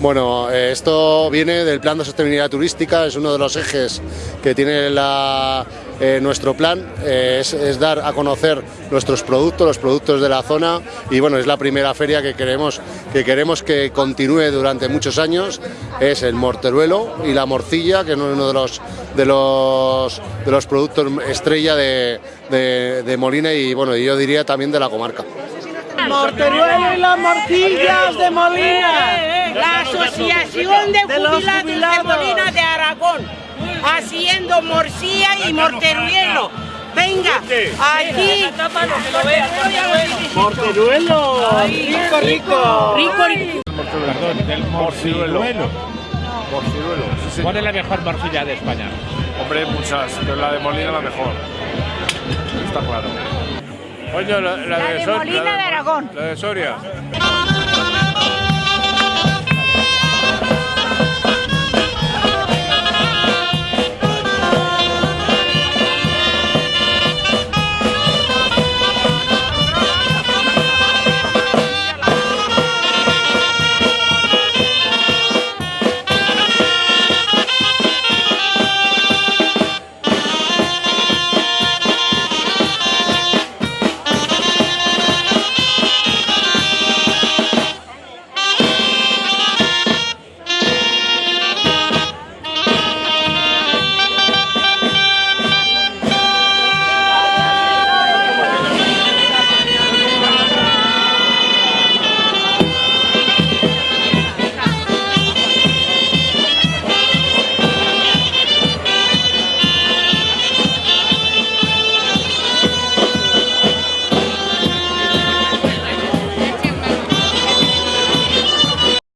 Bueno, eh, esto viene del plan de sostenibilidad turística, es uno de los ejes que tiene la, eh, nuestro plan, eh, es, dar a conocer nuestros productos, los productos de la zona y bueno, es la primera feria que queremos que, queremos que continúe durante muchos años, es el morteruelo y la morcilla, que es uno de los, de los, de los productos estrella de, de, de Molina y bueno, yo diría también de la comarca. Morteruelo y las morcillas de Molina. La Asociación de, Jubilados de Molina de Aragón, haciendo morcilla y morteruelo. Venga, aquí. Morteruelo. Rico, rico. Rico, rico. Perdón, del morciruelo. Morciruelo, sí, sí. ¿Cuál es la mejor morcilla de España? Hombre, muchas, pero la de Molina la mejor. Está claro. Coño, la, la La de Molina la de Aragón. La de Soria.